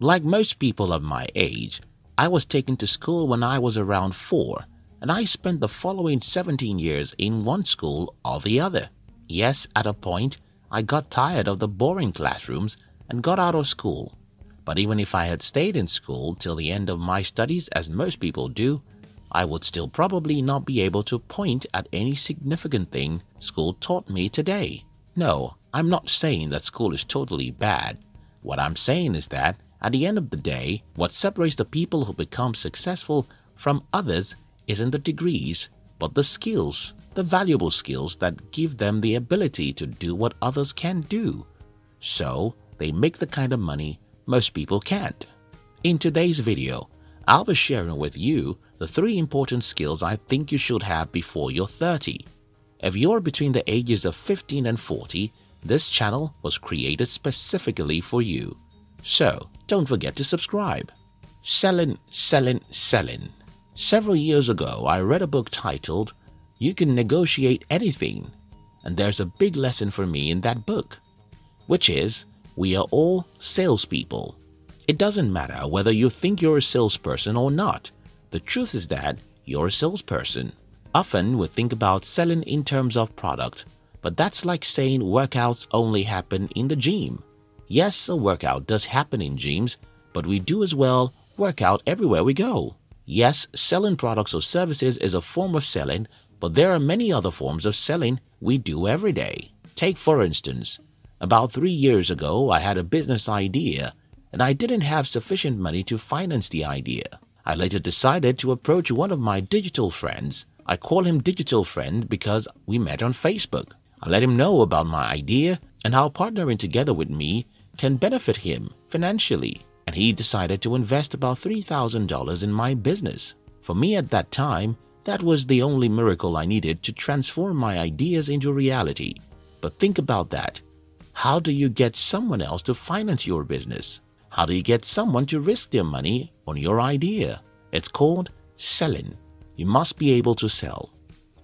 Like most people of my age, I was taken to school when I was around four, and I spent the following 17 years in one school or the other. Yes, at a point, I got tired of the boring classrooms and got out of school. But even if I had stayed in school till the end of my studies as most people do, I would still probably not be able to point at any significant thing school taught me today. No, I'm not saying that school is totally bad. What I'm saying is that at the end of the day, what separates the people who become successful from others isn't the degrees, but the skills, the valuable skills that give them the ability to do what others can't do. So, they make the kind of money most people can't. In today's video, I'll be sharing with you the three important skills I think you should have before you're 30. If you're between the ages of 15 and 40, this channel was created specifically for you. So, don't forget to subscribe. Selling, selling, selling. Several years ago, I read a book titled You Can Negotiate Anything, and there's a big lesson for me in that book, which is we are all salespeople. It doesn't matter whether you think you're a salesperson or not. The truth is that you're a salesperson. Often we think about selling in terms of product, but that's like saying workouts only happen in the gym. Yes, a workout does happen in gyms, but we do as well work out everywhere we go. Yes, selling products or services is a form of selling, but there are many other forms of selling we do every day. Take for instance, about three years ago, I had a business idea and I didn't have sufficient money to finance the idea. I later decided to approach one of my digital friends. I call him digital friend because we met on Facebook. I let him know about my idea and how partnering together with me can benefit him financially. And he decided to invest about $3,000 in my business. For me at that time, that was the only miracle I needed to transform my ideas into reality. But think about that. How do you get someone else to finance your business? How do you get someone to risk their money on your idea? It's called selling. You must be able to sell.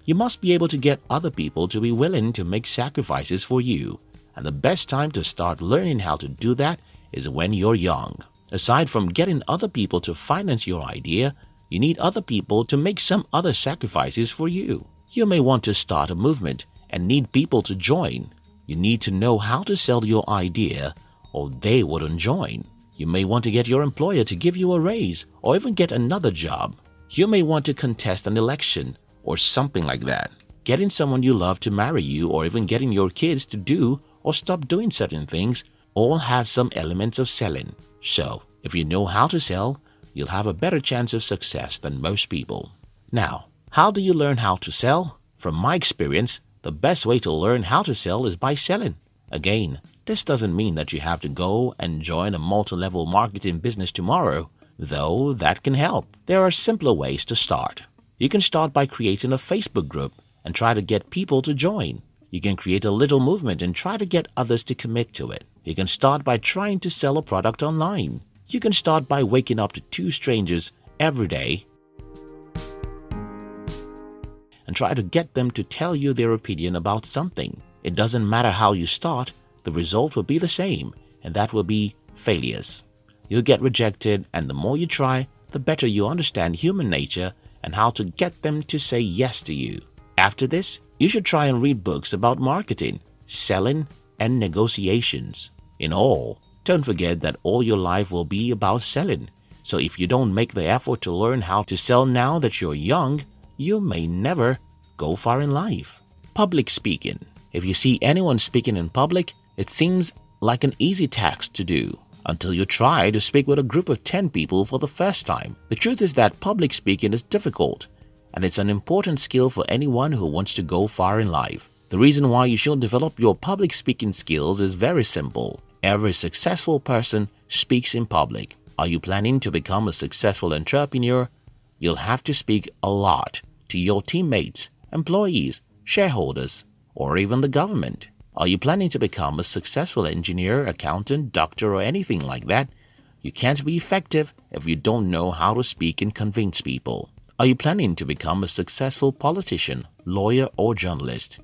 You must be able to get other people to be willing to make sacrifices for you. And the best time to start learning how to do that is when you're young. Aside from getting other people to finance your idea, you need other people to make some other sacrifices for you. You may want to start a movement and need people to join. You need to know how to sell your idea or they wouldn't join. You may want to get your employer to give you a raise or even get another job. You may want to contest an election or something like that. Getting someone you love to marry you or even getting your kids to do or stop doing certain things all have some elements of selling. So, if you know how to sell, you'll have a better chance of success than most people. Now, how do you learn how to sell? From my experience, the best way to learn how to sell is by selling. Again, this doesn't mean that you have to go and join a multi-level marketing business tomorrow, though that can help. There are simpler ways to start. You can start by creating a Facebook group and try to get people to join. You can create a little movement and try to get others to commit to it. You can start by trying to sell a product online. You can start by waking up to two strangers every day and try to get them to tell you their opinion about something. It doesn't matter how you start, the result will be the same, and that will be failures. You'll get rejected, and the more you try, the better you understand human nature and how to get them to say yes to you. After this, you should try and read books about marketing, selling, and negotiations. In all, don't forget that all your life will be about selling. So if you don't make the effort to learn how to sell now that you're young, you may never go far in life. Public speaking. If you see anyone speaking in public, it seems like an easy task to do until you try to speak with a group of 10 people for the first time. The truth is that public speaking is difficult and it's an important skill for anyone who wants to go far in life. The reason why you should develop your public speaking skills is very simple. Every successful person speaks in public. Are you planning to become a successful entrepreneur? You'll have to speak a lot to your teammates, employees, shareholders, or even the government. Are you planning to become a successful engineer, accountant, doctor, or anything like that? You can't be effective if you don't know how to speak and convince people. Are you planning to become a successful politician, lawyer, or journalist?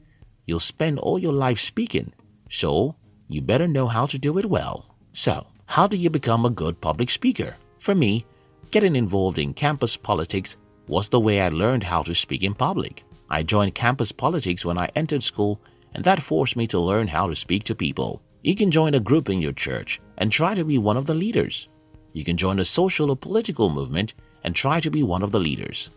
You'll spend all your life speaking, so you better know how to do it well. So, How do you become a good public speaker? For me, getting involved in campus politics was the way I learned how to speak in public. I joined campus politics when I entered school and that forced me to learn how to speak to people. You can join a group in your church and try to be one of the leaders. You can join a social or political movement and try to be one of the leaders.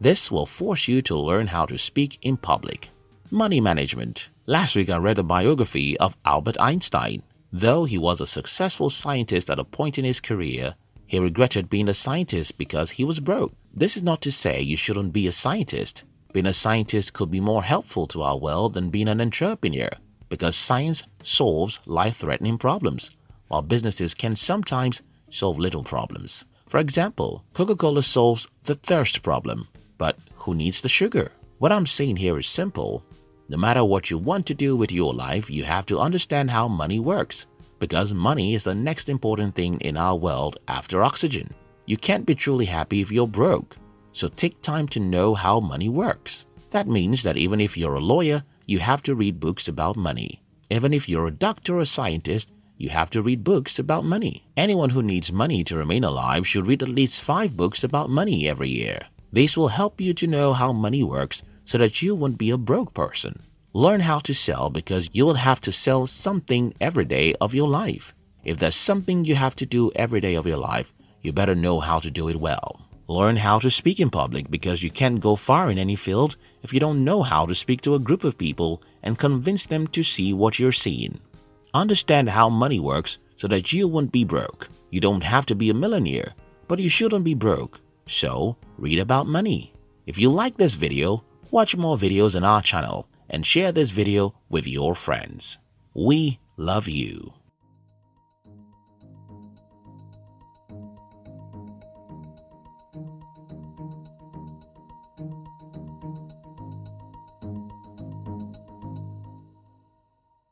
This will force you to learn how to speak in public. Money management. Last week I read a biography of Albert Einstein. Though he was a successful scientist at a point in his career, he regretted being a scientist because he was broke. This is not to say you shouldn't be a scientist. Being a scientist could be more helpful to our world than being an entrepreneur because science solves life-threatening problems, while businesses can sometimes solve little problems. For example, Coca-Cola solves the thirst problem, but who needs the sugar? What I'm saying here is simple. No matter what you want to do with your life, you have to understand how money works, because money is the next important thing in our world after oxygen. You can't be truly happy if you're broke. So take time to know how money works. That means that even if you're a lawyer, you have to read books about money. Even if you're a doctor or scientist, you have to read books about money. Anyone who needs money to remain alive should read at least five books about money every year. This will help you to know how money works so that you won't be a broke person. Learn how to sell because you will have to sell something every day of your life. If there's something you have to do every day of your life, you better know how to do it well. Learn how to speak in public because you can't go far in any field if you don't know how to speak to a group of people and convince them to see what you're seeing. Understand how money works so that you won't be broke. You don't have to be a millionaire, but you shouldn't be broke. So, read about money. If you like this video, watch more videos on our channel and share this video with your friends. We love you.